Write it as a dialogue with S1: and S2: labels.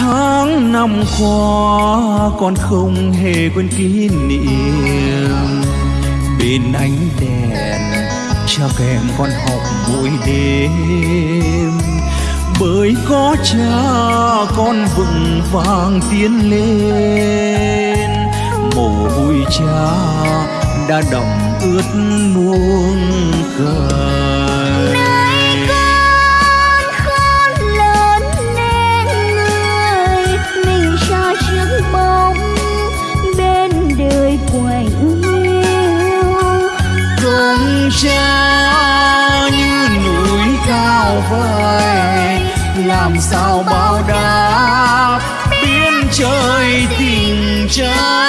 S1: tháng năm qua con không hề quên kỷ niệm. Bên ánh đèn, cha kèm con học mỗi đêm. Bởi có cha, con vững vàng tiến lên. Mồ hôi cha đã đọng ướt muôn cờ cha như núi cao vời. Làm sao báo đáp biến trời tình cha